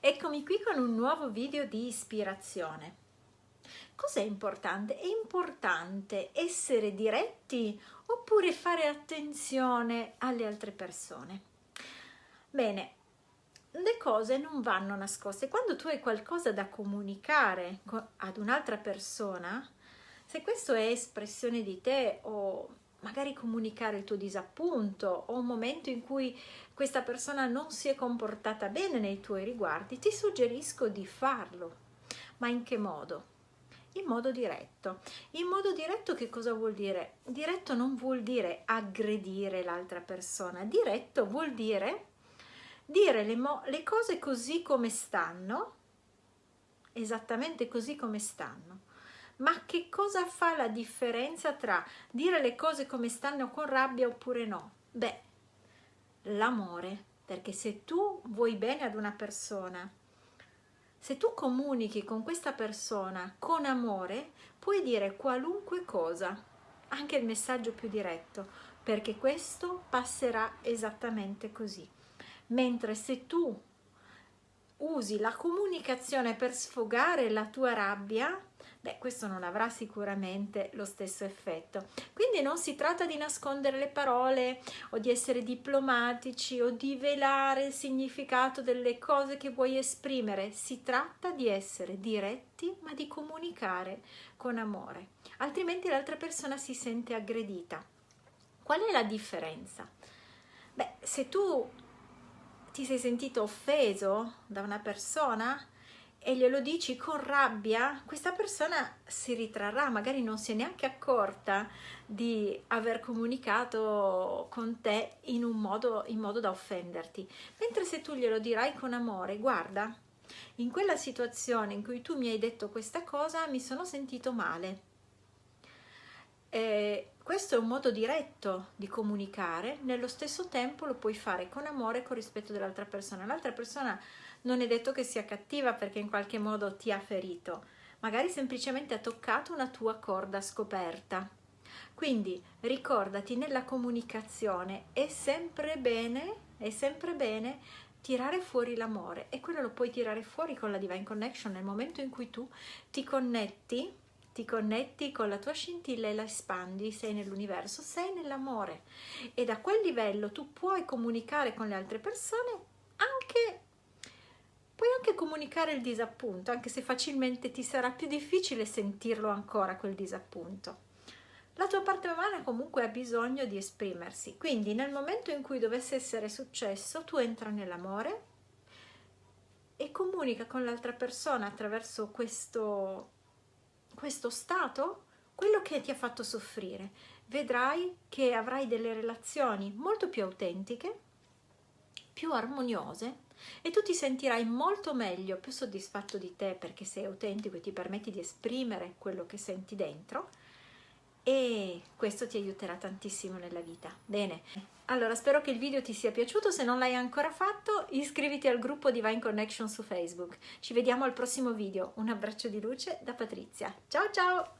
Eccomi qui con un nuovo video di ispirazione. Cos'è importante? È importante essere diretti oppure fare attenzione alle altre persone? Bene, le cose non vanno nascoste. Quando tu hai qualcosa da comunicare ad un'altra persona, se questo è espressione di te o magari comunicare il tuo disappunto o un momento in cui questa persona non si è comportata bene nei tuoi riguardi, ti suggerisco di farlo. Ma in che modo? In modo diretto. In modo diretto che cosa vuol dire? Diretto non vuol dire aggredire l'altra persona, diretto vuol dire dire le, le cose così come stanno, esattamente così come stanno ma che cosa fa la differenza tra dire le cose come stanno con rabbia oppure no? Beh, l'amore, perché se tu vuoi bene ad una persona, se tu comunichi con questa persona con amore, puoi dire qualunque cosa, anche il messaggio più diretto, perché questo passerà esattamente così. Mentre se tu usi la comunicazione per sfogare la tua rabbia, beh questo non avrà sicuramente lo stesso effetto. Quindi non si tratta di nascondere le parole o di essere diplomatici o di velare il significato delle cose che vuoi esprimere. Si tratta di essere diretti ma di comunicare con amore. Altrimenti l'altra persona si sente aggredita. Qual è la differenza? beh se tu ti sei sentito offeso da una persona e glielo dici con rabbia, questa persona si ritrarrà, magari non si è neanche accorta di aver comunicato con te in un modo, in modo da offenderti. Mentre se tu glielo dirai con amore, guarda, in quella situazione in cui tu mi hai detto questa cosa mi sono sentito male. Eh, questo è un modo diretto di comunicare, nello stesso tempo lo puoi fare con amore e con rispetto dell'altra persona. L'altra persona non è detto che sia cattiva perché in qualche modo ti ha ferito, magari semplicemente ha toccato una tua corda scoperta. Quindi ricordati nella comunicazione è sempre bene, è sempre bene tirare fuori l'amore. E quello lo puoi tirare fuori con la Divine Connection nel momento in cui tu ti connetti ti connetti con la tua scintilla e la espandi, sei nell'universo, sei nell'amore. E da quel livello tu puoi comunicare con le altre persone anche Puoi anche comunicare il disappunto, anche se facilmente ti sarà più difficile sentirlo ancora quel disappunto. La tua parte umana comunque ha bisogno di esprimersi, quindi nel momento in cui dovesse essere successo, tu entra nell'amore e comunica con l'altra persona attraverso questo, questo stato quello che ti ha fatto soffrire. Vedrai che avrai delle relazioni molto più autentiche, più armoniose e tu ti sentirai molto meglio, più soddisfatto di te perché sei autentico e ti permetti di esprimere quello che senti dentro e questo ti aiuterà tantissimo nella vita. Bene, allora spero che il video ti sia piaciuto, se non l'hai ancora fatto iscriviti al gruppo Divine Connection su Facebook. Ci vediamo al prossimo video, un abbraccio di luce da Patrizia. Ciao ciao!